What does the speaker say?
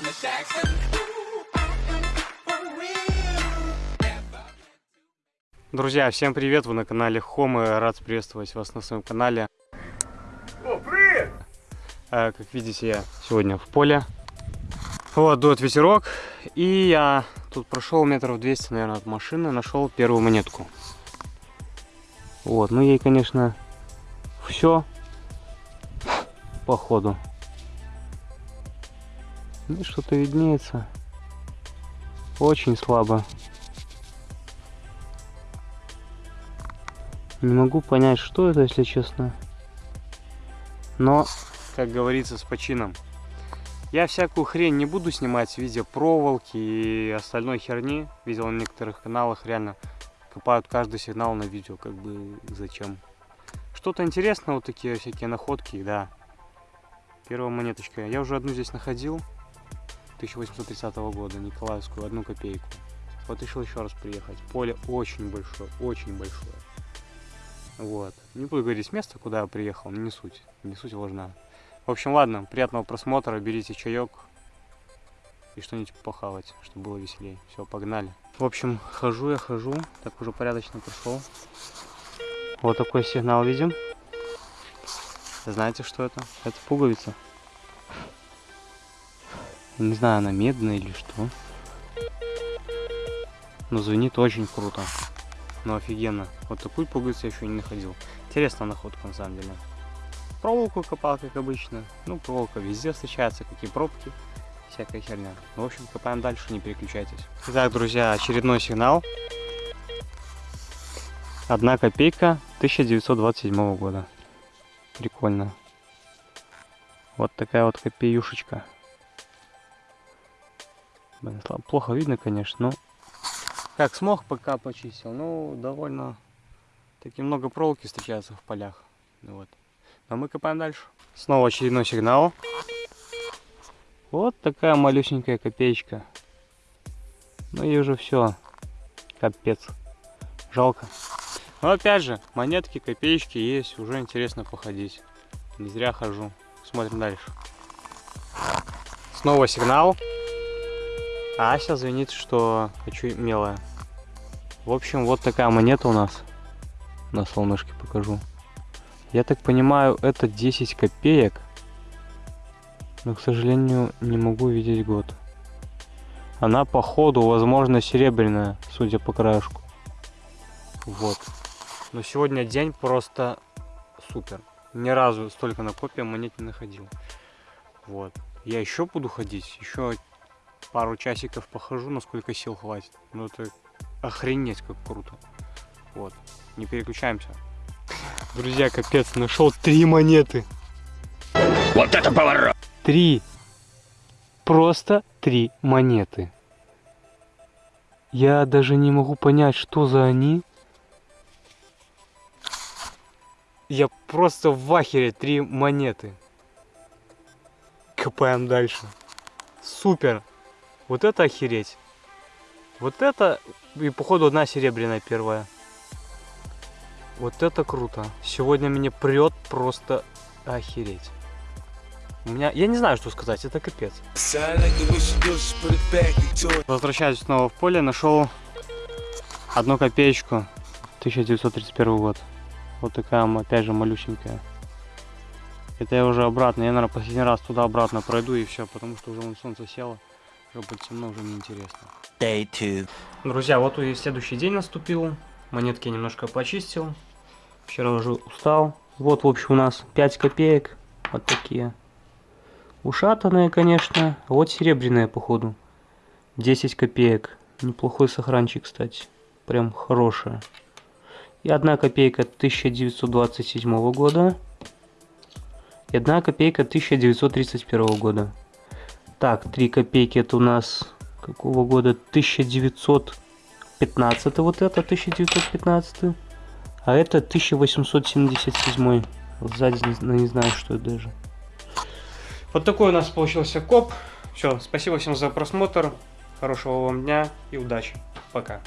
Jackson. Друзья, всем привет! Вы на канале Хомы. Рад приветствовать вас на своем канале. О, привет! Э, Как видите, я сегодня в поле. Вот, дует ветерок. И я тут прошел метров 200, наверное, от машины, нашел первую монетку. Вот, ну ей, конечно, все походу. Ну, что-то виднеется. Очень слабо. Не могу понять, что это, если честно. Но, как говорится, с почином. Я всякую хрень не буду снимать в виде проволоки и остальной херни. Видел на некоторых каналах, реально копают каждый сигнал на видео, как бы зачем. Что-то интересное, вот такие всякие находки, да. Первая монеточка. Я уже одну здесь находил. 1830 года, Николаевскую, одну копейку. Вот решил еще раз приехать. Поле очень большое, очень большое. Вот. Не буду говорить с места, куда я приехал, не суть. Не суть важна. В общем, ладно, приятного просмотра, берите чаек и что-нибудь похавать, чтобы было веселее. Все, погнали. В общем, хожу я, хожу, так уже порядочно прошел. Вот такой сигнал видим. Знаете, что это? Это пуговица. Не знаю, она медная или что. Но звенит очень круто. Ну офигенно. Вот такую пуговицу я еще не находил. Интересная находка на самом деле. Проволоку копал, как обычно. Ну, проволока везде встречается, какие пробки. Всякая херня. Ну, в общем, копаем дальше, не переключайтесь. Итак, друзья, очередной сигнал. Одна копейка 1927 года. Прикольно. Вот такая вот копеюшечка. Блин, плохо видно, конечно, но как смог, пока почистил. Ну, довольно таки много проволоки встречается в полях. Ну Вот. Но мы копаем дальше. Снова очередной сигнал. Вот такая малюсенькая копеечка. Ну и уже все. Капец. Жалко. Но опять же, монетки, копеечки есть. Уже интересно походить. Не зря хожу. Смотрим дальше. Снова сигнал. А Ася звенит, что хочу мелая. В общем, вот такая монета у нас. На солнышке покажу. Я так понимаю, это 10 копеек. Но, к сожалению, не могу видеть год. Она, походу, возможно, серебряная, судя по краешку. Вот. Но сегодня день просто супер. Ни разу столько на копия монет не находил. Вот. Я еще буду ходить, еще пару часиков похожу, насколько сил хватит. Ну это охренеть как круто. Вот. Не переключаемся. Друзья, капец, нашел три монеты. Вот это поворот! Три. Просто три монеты. Я даже не могу понять, что за они. Я просто в ахере три монеты. Копаем дальше. Супер. Вот это охереть. Вот это, и походу одна серебряная первая. Вот это круто. Сегодня меня прет просто охереть. У меня, я не знаю, что сказать, это капец. Возвращаюсь снова в поле, нашел одну копеечку, 1931 год. Вот такая, опять же, малюсенькая. Это я уже обратно, я, наверное, последний раз туда-обратно пройду и все, потому что уже солнце село, темно, уже неинтересно. Day two. Друзья, вот и следующий день наступил. Монетки я немножко почистил. Вчера уже устал. Вот, в общем, у нас 5 копеек. Вот такие. Ушатанные, конечно. А Вот серебряные, походу. 10 копеек. Неплохой сохранчик, кстати. Прям хорошая. И одна копейка 1927 года. И одна копейка 1931 года. Так, 3 копейки это у нас какого года? 1915 вот это, 1915. А это 1877. Вот сзади не, не знаю, что это даже. Вот такой у нас получился коп. Все, спасибо всем за просмотр. Хорошего вам дня и удачи. Пока.